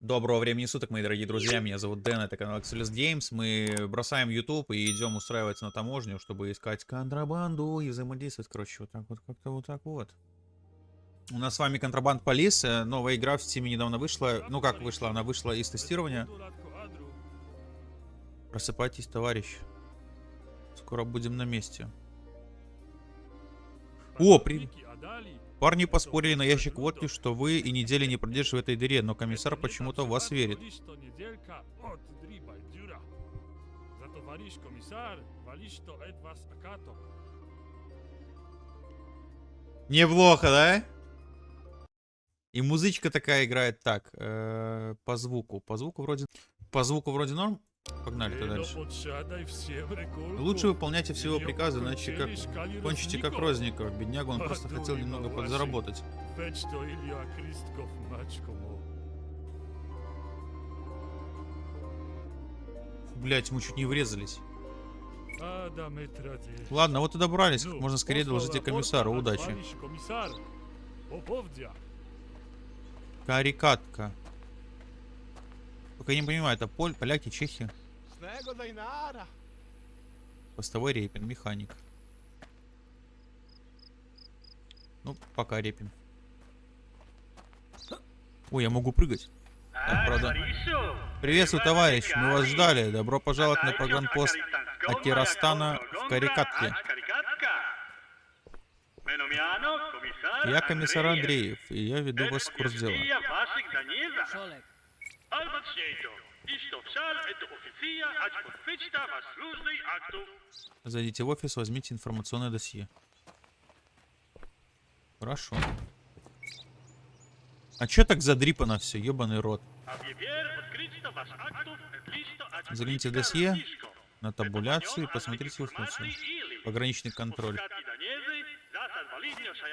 Доброго времени суток, мои дорогие друзья. Меня зовут Дэн, это канал Axelis Games. Мы бросаем YouTube и идем устраиваться на таможню, чтобы искать контрабанду и взаимодействовать. Короче, вот так вот, как-то вот так вот. У нас с вами Контрабанд Полис. э, Новая игра в Steam недавно вышла. Ну как вышла? Она вышла из тестирования. Просыпайтесь, товарищ. Скоро будем на месте. О, при... Парни поспорили на ящик водки, что вы и недели не продержите в этой дыре, но комиссар почему-то в вас верит. Неплохо, да? И музычка такая играет. Так, э, по звуку. По звуку вроде... По звуку вроде норм. Погнали-то дальше. Лучше выполняйте все его приказы, иначе как кончите как Розников. Бедняга, он просто хотел немного подзаработать. Блять, мы чуть не врезались. Ладно, вот и добрались. Как можно скорее доложите комиссару. Удачи. Карикатка. Я не понимаю, это поль, поляки, чехи. Постовой репин, механик. Ну, пока репин. Ой, я могу прыгать. Так, правда. Приветствую, товарищ. Мы вас ждали. Добро пожаловать на погранпост Атирастана в Карикатке. Я комиссар Андреев, и я веду вас в курс дела. Зайдите в офис, возьмите информационное досье. Хорошо. А чё так задрипано все, ебаный рот? Загляните в досье, на табуляцию и посмотрите информацию. Пограничный контроль.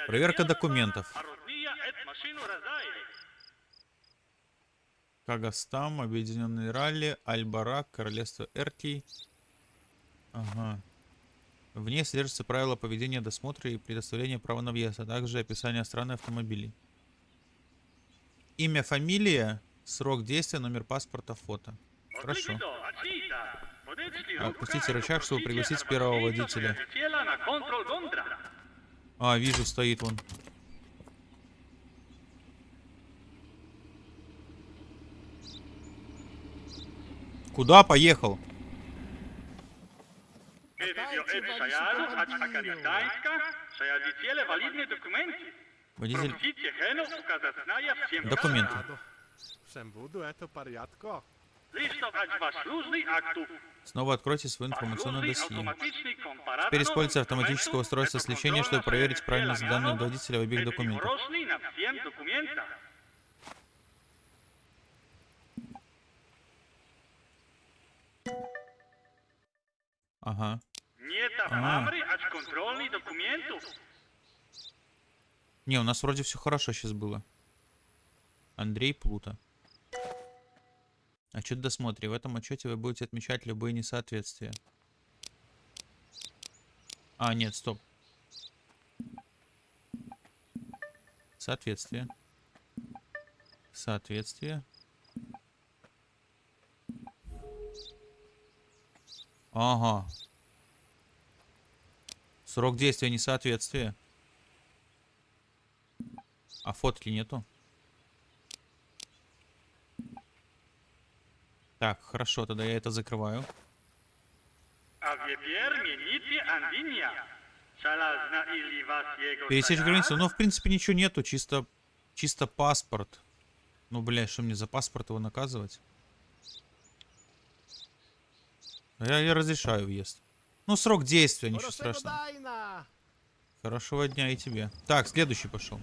Проверка документов. Кагастам, Объединенные Ралли, Альбарак, Королевство Эртий. Ага. В ней содержатся правила поведения досмотра и предоставления права на въезд, а также описание страны автомобилей. Имя, фамилия, срок действия, номер паспорта, фото. Хорошо. Отпустите рычаг, чтобы пригласить первого водителя. А, вижу, стоит он. Куда поехал? Водитель... Документы. Снова откройте свое информационное досье. Теперь используйте автоматическое устройство сличения, чтобы проверить правильность данных водителя в обеих документах. Ага. А. Не, у нас вроде все хорошо сейчас было. Андрей Плута. Отчет досмотре. В этом отчете вы будете отмечать любые несоответствия. А, нет, стоп. Соответствие. Соответствие. Ага. Срок действия несоответствия. А фотки нету? Так, хорошо, тогда я это закрываю. Пересечь границу. Ну, в принципе, ничего нету, чисто, чисто паспорт. Ну, блядь, что мне за паспорт его наказывать? Я, я разрешаю въезд. Ну, срок действия, ничего страшного. Хорошего дня и тебе. Так, следующий пошел.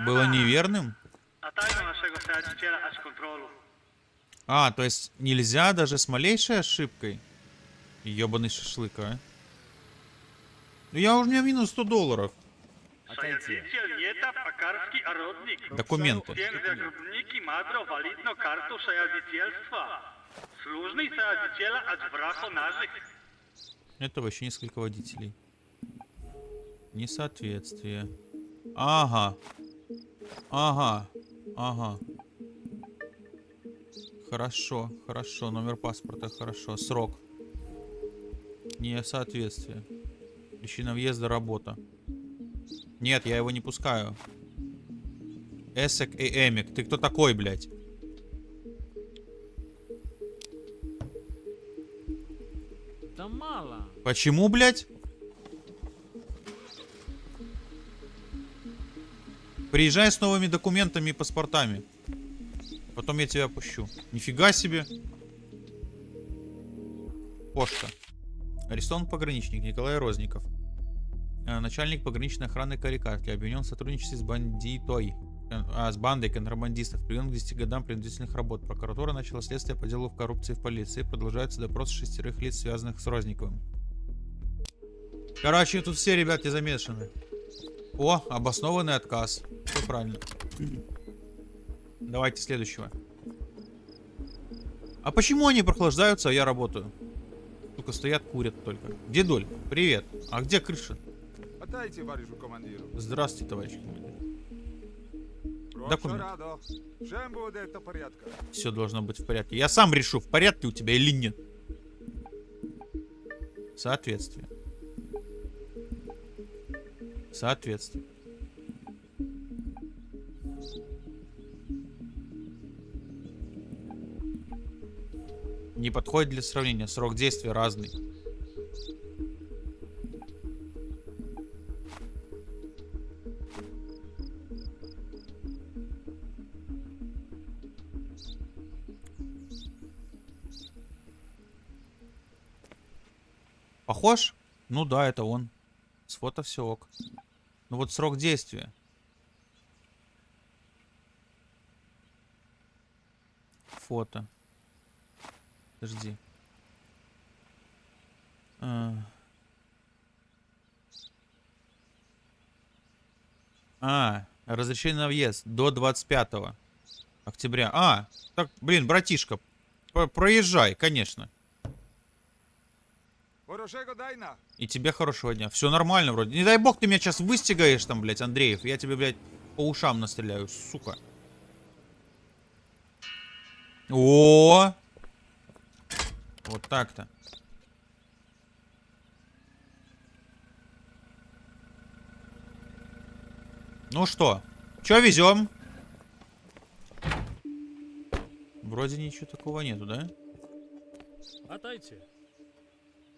Было неверным? А, то есть нельзя даже с малейшей ошибкой? Ебаный шашлык, а? Ну я уже у меня минус 100 долларов. Документы. Это вообще несколько водителей. Несоответствие. Ага. Ага. Ага. Хорошо, хорошо. Номер паспорта, хорошо. Срок. Несоответствие. Причина въезда работа. Нет, я его не пускаю. Эсек и Эмик. Ты кто такой, блядь? Да мало. Почему, блядь? Приезжай с новыми документами и паспортами. Потом я тебя пущу. Нифига себе. Пошта. Арестован пограничник Николай Розников. Э, Начальник пограничной охраны Карикатки. Обвинен в сотрудничестве с бандитой. Э, А, с бандой контрабандистов. Приведен к 10 годам принудительных работ. Прокуратура начала следствие по делу в коррупции в полиции. Продолжается допрос шестерых лиц, связанных с Розниковым. Короче, тут все ребятки замешаны. О, обоснованный отказ. Все правильно. Давайте следующего. А почему они прохлаждаются, а я работаю? Сука, стоят, курят только. Дедуль, привет. А где крыша? Отдайте товарищу командиру. Здравствуйте, товарищ командир. Документ. радо. Всем будет это порядка. Все должно быть в порядке. Я сам решу, в порядке у тебя или нет. Соответствие. Соответствие. Не подходит для сравнения. Срок действия разный. Похож? Ну да, это он. С фото все ок. Ну вот срок действия. Фото. Подожди. А. А, разрешение на въезд до 25 октября. А, так, блин, братишка, про- проезжай, конечно. И тебе хорошего дня. Все нормально вроде. Не дай бог ты меня сейчас выстигаешь там, блядь, Андреев. Я тебе, блядь, по ушам настреляю, сука. О! Вот так-то. Ну что, что везем? Вроде ничего такого нету, да? Вітайте.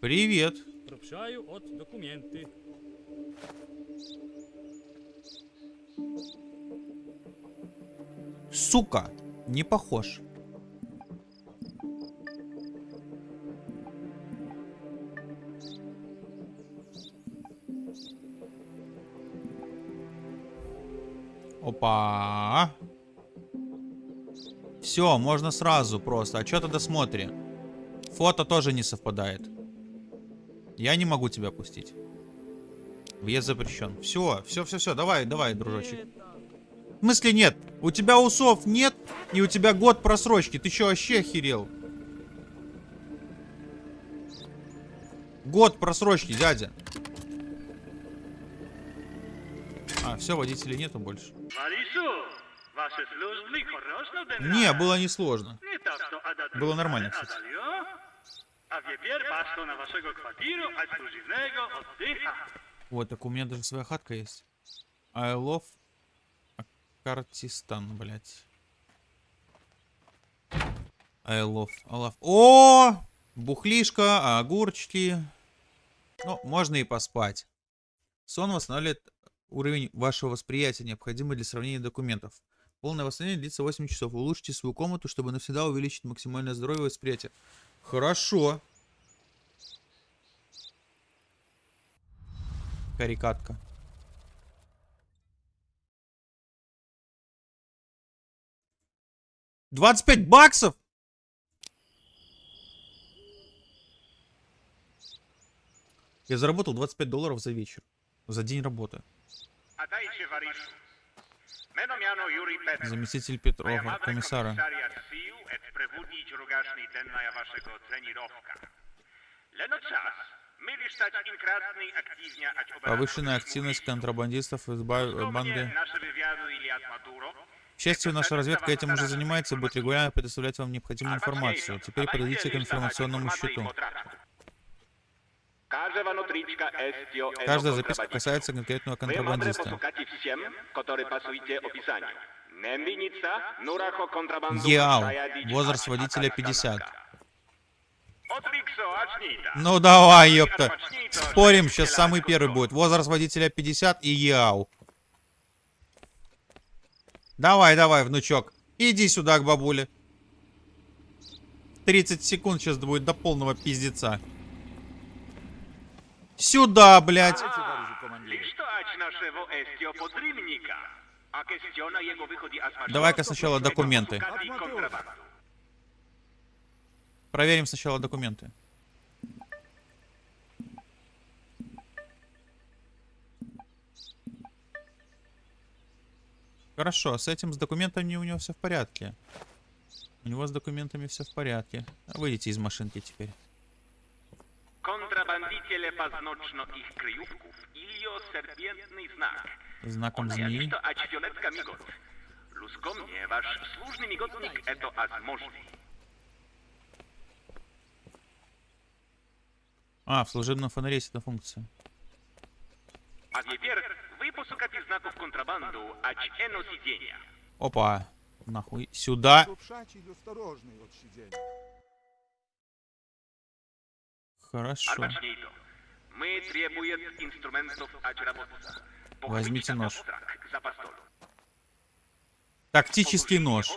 Привет. Пропшаю от документи. Сука, не похож. Опа. Все, можно сразу просто. А что тогда смотри? Фото тоже не совпадает. Я не могу тебя пустить. Въезд запрещен. Все, все, все, все. Давай, давай, дружочек. В смысле нет? У тебя усов нет, и у тебя год просрочки. Ты что, вообще охерел? Год просрочки, дядя. А, все, водителей нету больше. Не, было несложно. Было нормально, кстати. Отдаю, А теперь пашку на вашего квартиру эксклюзивного отдыха. Вот, так у меня даже своя хатка есть. I love Картистан, блядь. I love, I love. О! Бухлишка, огурчики. Ну, можно и поспать. Сон восстанавливает уровень вашего восприятия, необходимый для сравнения документов. Полное восстановление длится 8 часов. Улучшите свою комнату, чтобы навсегда увеличить максимальное здоровье и восприятие. Хорошо. Карикатка. Двадцать пять баксов? Я заработал 25 долларов за вечер. За день работы. Заместитель Петрова, комиссара. Час. Myli stać in krasnej активня ać operatorzy Повышенная активность контрабандистов из банды. К счастью, наша разведка этим уже занимается и будет регулярно предоставлять вам необходимую информацию. Теперь подойдите к информационному счету. Каждая записка касается конкретного контрабандиста. Шаяди Возраст водителя атака 50. канатка. Otrikso, acznita. Ну давай, ёпта. Спорим, сейчас самый первый будет. Возраст водителя 50 и Яу. Давай, давай, внучок. Иди сюда к бабуле. 30 секунд сейчас будет до полного пиздеца. Сюда, блядь. Давай-ка сначала документы. Проверим сначала документы. Хорошо, с этим, с документами у него все в порядке. У него с документами все в порядке. Выйдите из машинки теперь. Paznocno ich kryjówków ilio serpientny znak. Знаком змеи. wasz służny migotnik eto. А, в служебном фонаре есть эта функция. Опа. Нахуй. Сюда. Шуршачий и осторожный от сидения. Хорошо. Arbaczniej to. My Возьмите нож. Тактический нож.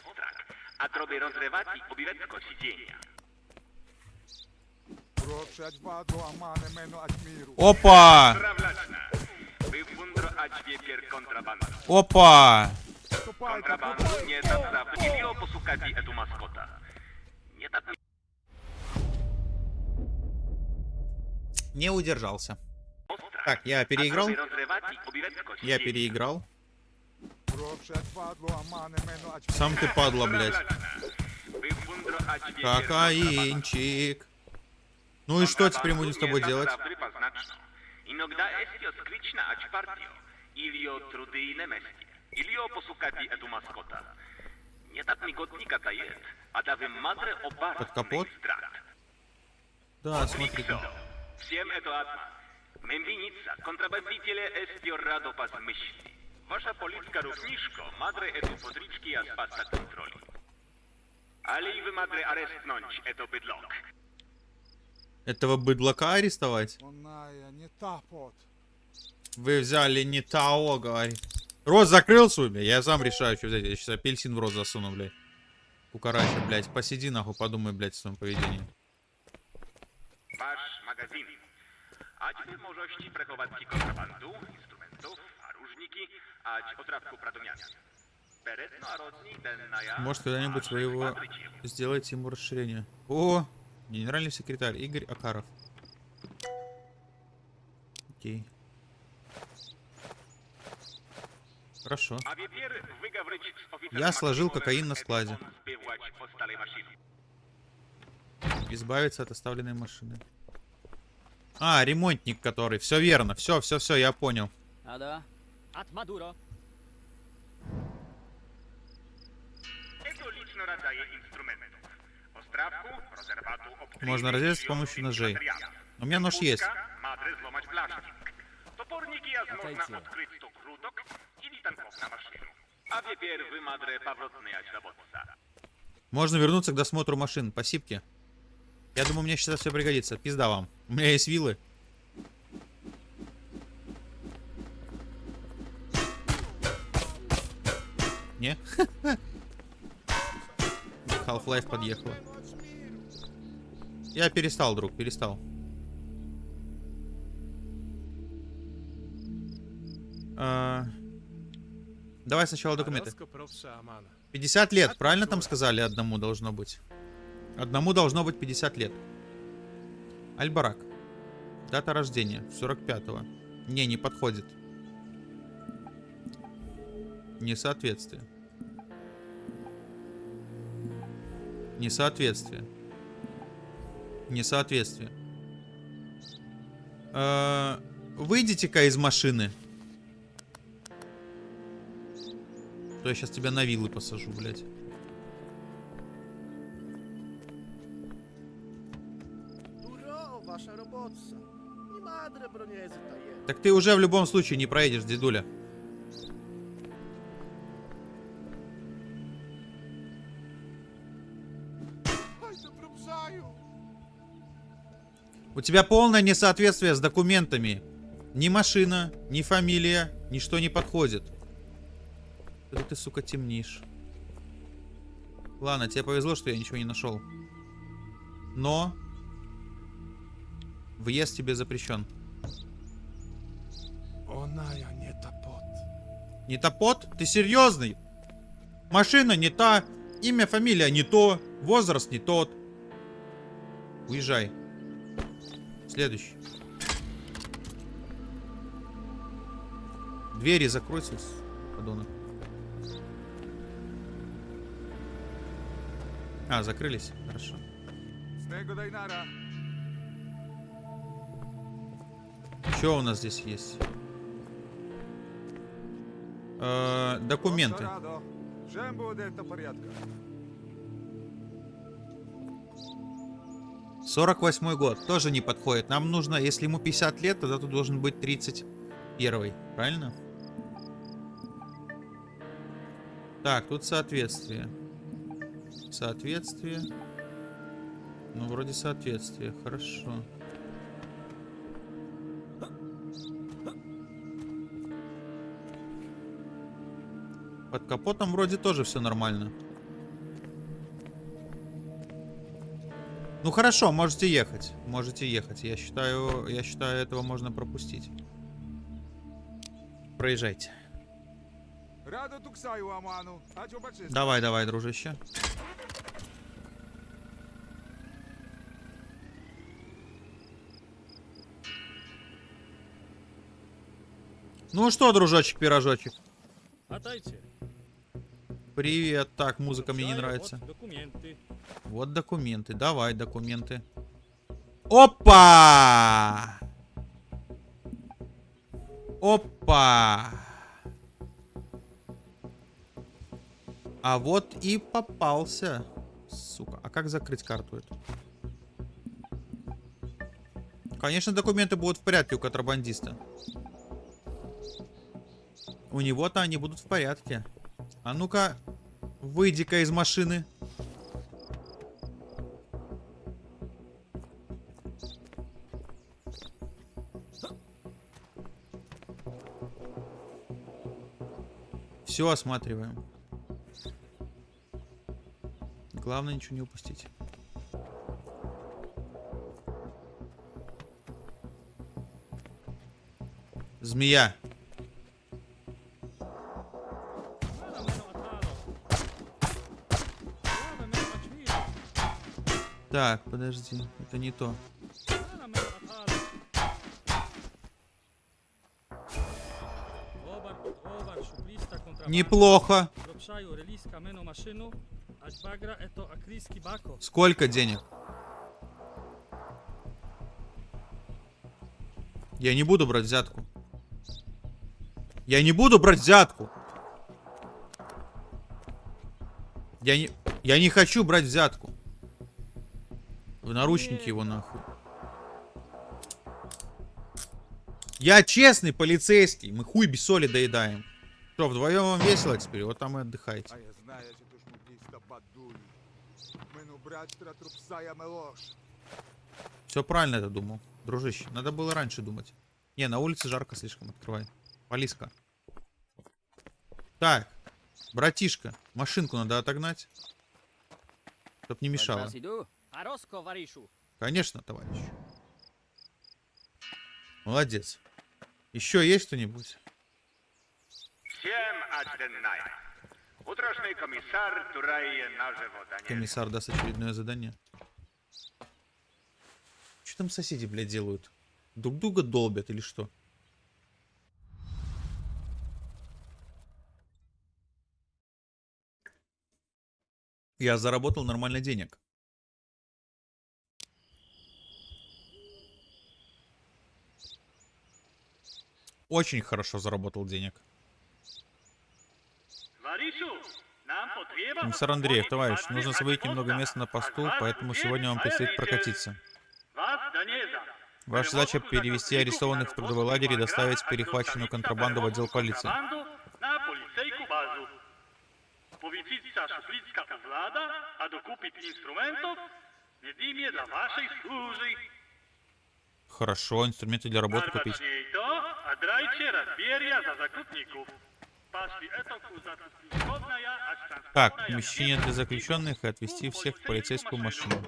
Опа. Опа. Не удержался. Так, я переиграл. Я переиграл. Сам ты падла, блядь. Кокаинчик. Ну и что теперь будем с тобой делать? Под капот? Да, смотри. Всем это одна. Мембиница, контрабандителе эстио радо пас myśli. Wasza policzka równiszko, madre etu podriczki a spasa kontroli. Ale i wy madre arestnąć eto bydlok. Этого быдлака арестовать? Оная, не та пот. Вы взяли не того, говори. Рот закрыл свой, Я сам решаю, что взять. Я сейчас апельсин в рот засуну, блядь. Кукарача, блядь. Посиди, нахуй, подумай, блядь, о своем поведении. Wasz magazyn. Ać możności przechować kontrabandu, instrumentów, a różniki, ać otrawku pradomiania. Может, когда-нибудь вы его сделаете ему расширение. О, генеральный секретарь Игорь Акаров. Окей. Хорошо. А Я сложил кокаин на складе. Избавиться от оставленной машины. А, ремонтник который. Все верно. Все, все, все, я понял. А да? От Мадуро. Можно разрезать с помощью ножей. У меня нож есть. Топорники открыть или танков на машину. А теперь вы, мадре, поворотные отработаться. Можно вернуться к досмотру машин. Спасибо. Я думаю, мне сейчас все пригодится. Пизда вам. У меня есть вилы. Не? Half-Life подъехала. Я перестал, друг, перестал. А, Давай сначала документы. 50 лет, правильно там сказали, одному должно быть? Одному должно быть 50 лет. Альбарак. Дата рождения, 45-го. Не, не подходит. Несоответствие. Несоответствие. Несоответствие. Э, Выйдите-ка из машины. То я сейчас тебя на вилы посажу, блядь. Так ты уже в любом случае не проедешь, дедуля. Да! У тебя полное несоответствие с документами. Ни машина, ни фамилия, ничто не подходит. Это ты, сука, темнишь. Ладно, тебе повезло, что я ничего не нашел. Но... Въезд тебе запрещен. Не топот? Ты серьезный? Машина не та, имя, фамилия не то, возраст не тот. Уезжай. Следующий. Двери закройся, подонок. А, закрылись? Хорошо. Что у нас здесь есть? Э, документы. Порядка? 48 год. Тоже не подходит. Нам нужно, если ему 50 лет, тогда тут должен быть 31. Правильно? Так, тут соответствие. Соответствие. Ну, вроде соответствие. Хорошо. Под капотом вроде тоже все нормально. Ну хорошо, можете ехать. Можете ехать. Я считаю, я считаю, этого можно пропустить. Проезжайте. А? Давай, давай, дружище. Ну что, дружочек-пирожочек? Отдайте. Привет. Так, музыка мне не нравится. вот документы. Вот документы. Давай документы. Опа! Опа! А вот и попался. Сука. А как закрыть карту эту? Конечно, документы будут в порядке у контрабандиста. У него-то они будут в порядке. А ну-ка, выйди-ка из машины. Все осматриваем. Главное ничего не упустить. Змея. Так, подожди, это не то. Неплохо. Сколько денег? Я не буду брать взятку. Я не буду брать взятку. Я не... Я не хочу брать взятку. В наручники его нахуй. Я честный полицейский. Мы хуй без соли доедаем. Что, вдвоем вам весело теперь? Вот там и отдыхайте. А мелош. Все правильно это думал. Дружище, надо было раньше думать. Не, на улице жарко слишком, открывай. Полиска. Так, братишка, машинку надо отогнать. Чтоб не мешало. Варишу. Конечно, товарищ. Молодец. Еще есть кто-нибудь? Всем. Утрошний комиссар дані. Комиссар даст очередное задание. Что там соседи, блядь, делают? Друг друга долбят или что? Я заработал нормально денег. Очень хорошо заработал денег. Комиссар Андреев, товарищ, нужно освободить немного места на посту, поэтому сегодня вам предстоит прокатиться. Ваша задача перевести арестованных в трудовой лагерь и доставить перехваченную контрабанду в отдел полиции. Policijska šupljicka vlada, a dokupit instrumentov, ne dim je dla vašej služi. Хорошо, инструменты для работы купить. А Так, помещение для заключенных и отвезти всех в полицейскую машину.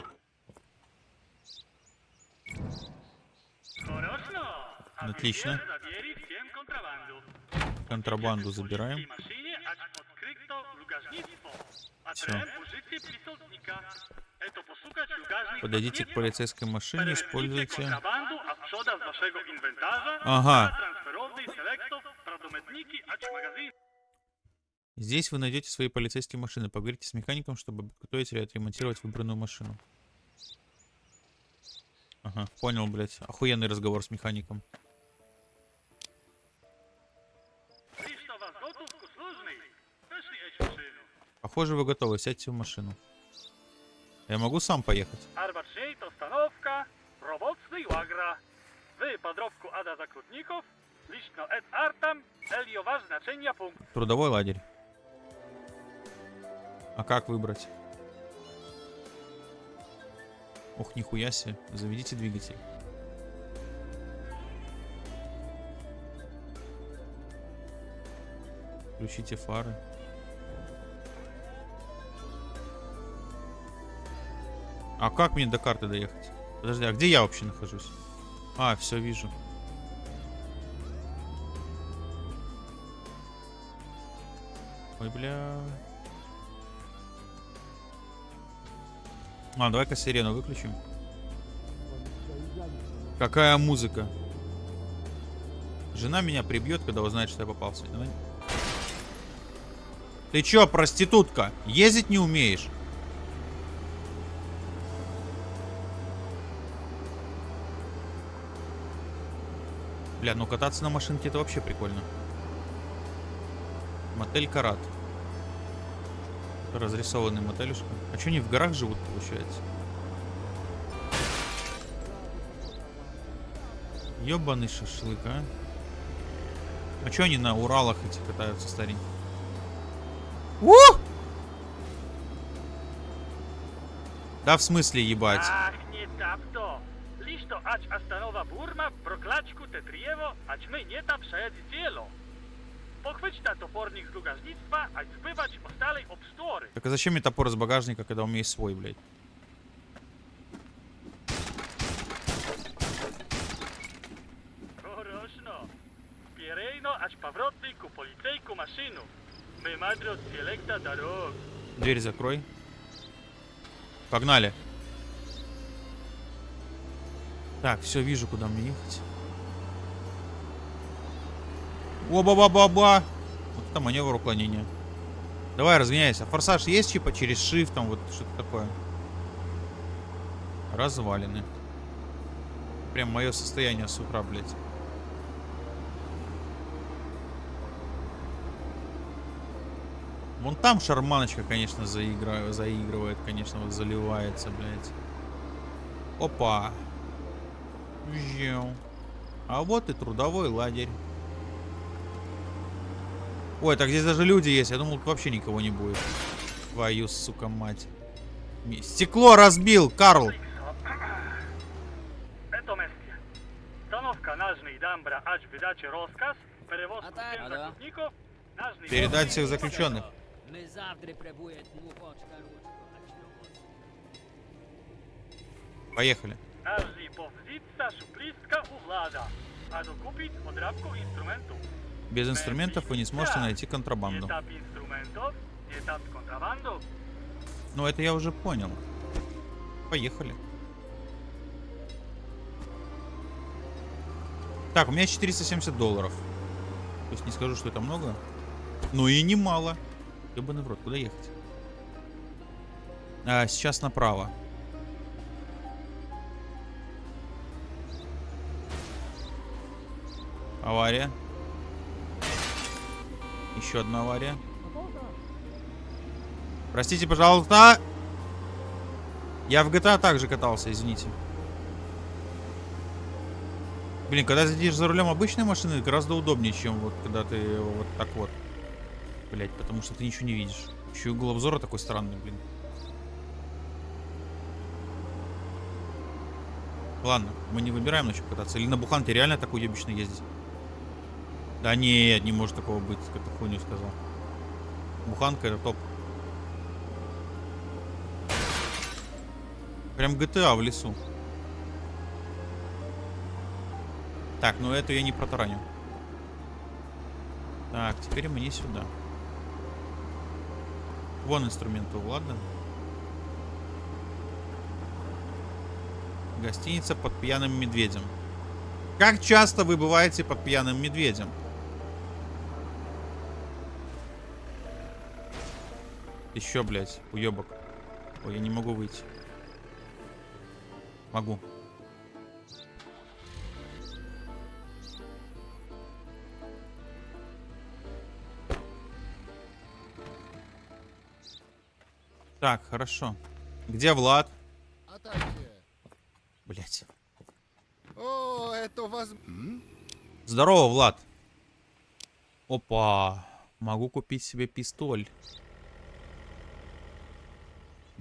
А Отлично. контрабанду. Забираем. В Подойдите к полицейской машине, используйте... Ага. Здесь вы найдете свои полицейские машины. Поговорите с механиком, чтобы подготовить или отремонтировать выбранную машину. Ага, понял, блядь. Охуенный разговор с механиком. Похоже, вы готовы. Сядьте в машину. Я могу сам поехать? Арбатшейт остановка, robocny łagra. Wy podrobku Ada Zakrutników, liczno et artam, eliowa znaczenia punkt. Трудовой лагерь. А как выбрать? Ох, нихуя себе. Заведите двигатель. Включите фары. А как мне до карты доехать? Подожди, а где я вообще нахожусь? А, все вижу. Ой, бля. А, давай-ка сирену выключим. Какая музыка? Жена меня прибьет, когда узнает, что я попался. Давай. Ты чё, проститутка? Ездить не умеешь? Бля, ну кататься на машинке это вообще прикольно. Мотель Карат. Разрисованный мотелюшка. А что они в горах живут, получается? Ёбаный шашлык, а? А чё они на Уралах эти катаются старенькие? У! Да в смысле ебать? Tap to. Liczno ać astanowa burma, proklaczku te driewo, ać my nie tam przejedzi cielo. Pochwyć na topornik lugażnictwa, ać zbywać ostalej obstory. Так а зачем мне топор из багажника, когда у меня есть свой, блядь? Хорошно. Pierejno, ać powrotny ku policyjku maszynu. My madro selekta dорог. Дверь закрой. Погнали. Так, все, вижу, куда мне ехать. Оба-ба-ба-ба. Вот это маневр уклонения. Давай, разгоняйся. Форсаж есть типа через shift, там вот что-то такое. Развалины. Прям мое состояние с утра, блядь. Вон там шарманочка, конечно, заигра... заигрывает, конечно, вот заливается, блядь. Опа. Жью. А вот и трудовой лагерь. Ой, так здесь даже люди есть. Я думал, тут вообще никого не будет. Твою, сука, мать. Стекло разбил, Карл. Передать всех заключенных. Поехали. Nażni powzitca szuplistka u vlada, a dokupić odrabku instrumentów. Без инструментов вы не сможете найти контрабанду. Ну, это я уже понял. Поехали. Так, у меня 470 долларов. То есть не скажу, что это много. Но и немало. Ебаный в рот, куда ехать? А, сейчас направо. Авария. Еще одна авария. Простите, пожалуйста. Я в GTA также катался, извините. Блин, когда сидишь за рулем обычной машины, гораздо удобнее, чем вот когда ты вот так вот. Блять, потому что ты ничего не видишь. Еще угол обзора такой странный, блин. Ладно, мы не выбираем на чем кататься. Или на буханке реально так уебищно ездить? Да нет, не может такого быть, как ты хуйню сказал. Буханка это топ. Прям GTA в лесу. Так, ну эту я не протараню. Так, теперь мне сюда. Вон инструменты, ладно? Гостиница под пьяным медведем. Как часто вы бываете под пьяным медведем? Еще, блядь, уебок. Ой, я не могу выйти. Могу. Так, хорошо. Где Влад? Блять. O, это вас... Здорово, Влад. Опа. Могу купить себе пистоль.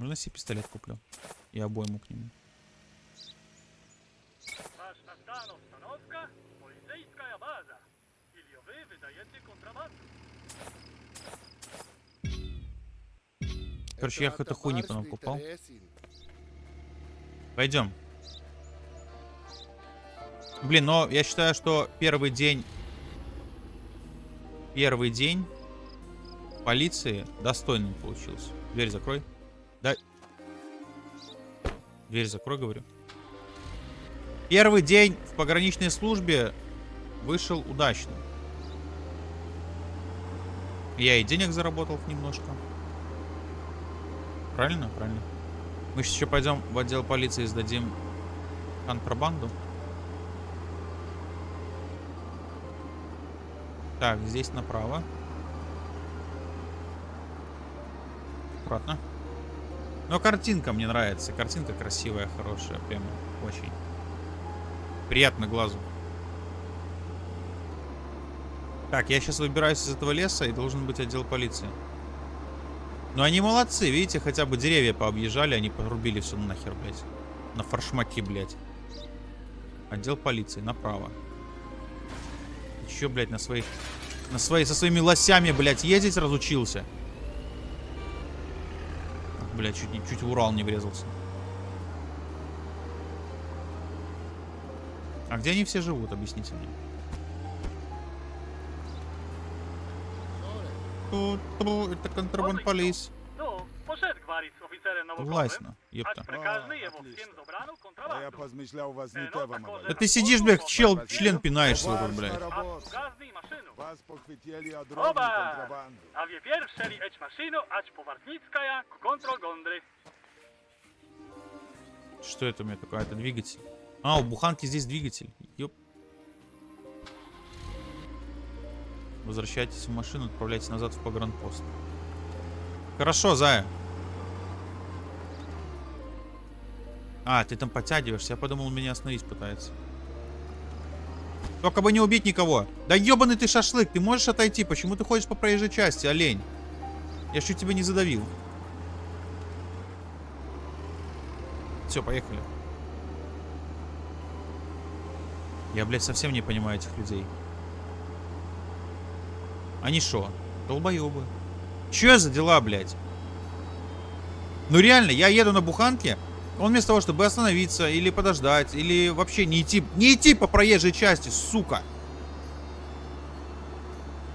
Можно себе пистолет куплю? И обойму к нему. Короче, я какую-то хуйни потом купал. Пойдем. Блин, но я считаю, что первый день... Первый день полиции достойным получился. Дверь закрой. Да. Дверь закрой, говорю. Первый день в пограничной службе вышел удачно. Я и денег заработал немножко. Правильно? Правильно. Мы сейчас еще пойдем в отдел полиции и сдадим контрабанду. Так, здесь направо. Аккуратно. Но картинка мне нравится. Картинка красивая, хорошая. Прямо очень. Приятно глазу. Так, я сейчас выбираюсь из этого леса и должен быть отдел полиции. Но они молодцы, видите, хотя бы деревья пообъезжали, они порубили все нахер, блядь. На фаршмаки, блядь. Отдел полиции, направо. Еще, блядь, на своих... На свои, со своими лосями, блядь, ездить разучился. Блядь, чуть, чуть в Урал не врезался. А где они все живут, объясните мне. Это контрабанд полис. Властно, Ać ёпта. А я kontrabandą. позмышлял, вас не Э, те ну, вам Да ты сидишь, блядь, чел, член пинаешь свой, блядь. Вас похватили контрабанду. Gondry. Что это у меня такое? Это двигатель. А, у буханки здесь двигатель. Ёп. Возвращайтесь в машину, отправляйтесь назад в погранпост. Хорошо, Зая. А, ты там подтягиваешься. Я подумал, меня остановить пытается. Только бы не убить никого. Да ебаный ты шашлык, ты можешь отойти? Почему ты ходишь по проезжей части, олень? Я чуть тебя не задавил. Все, поехали. Я, блядь, совсем не понимаю этих людей. Они шо? Долбоебы. Че за дела, блядь? Ну реально, я еду на буханке, он вместо того, чтобы остановиться, или подождать, или вообще не идти, не идти по проезжей части, сука.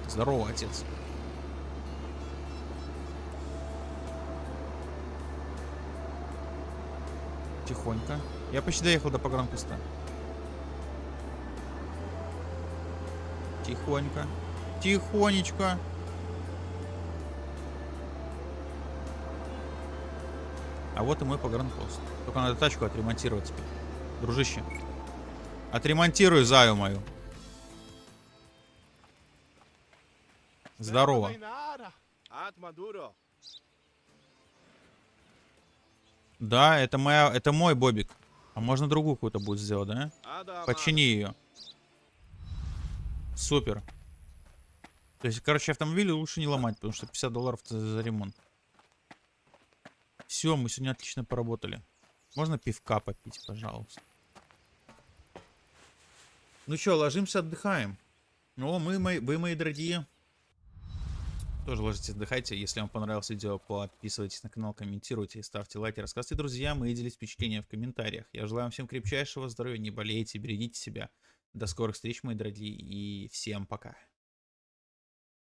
Здорово, отец. Тихонько. Я почти доехал до погранпоста. Тихонько. Тихонечко. А вот и мой погранпост. Только надо тачку отремонтировать теперь. Дружище. Отремонтируй заю мою. Здорово. Да, это моя, это мой Бобик. А можно другую какую-то будет сделать, да? Почини ее. Супер. То есть, короче, автомобили лучше не ломать, потому что 50 долларов за ремонт. Все, мы сегодня отлично поработали. Можно пивка попить, пожалуйста. Ну что, ложимся, отдыхаем. О, мы, мои, вы мои дорогие. Тоже ложитесь, отдыхайте. Если вам понравилось видео, подписывайтесь на канал, комментируйте, ставьте лайки, рассказывайте друзьям и делитесь впечатлениями в комментариях. Я желаю вам всем крепчайшего здоровья, не болейте, берегите себя. До скорых встреч, мои дорогие, и всем пока.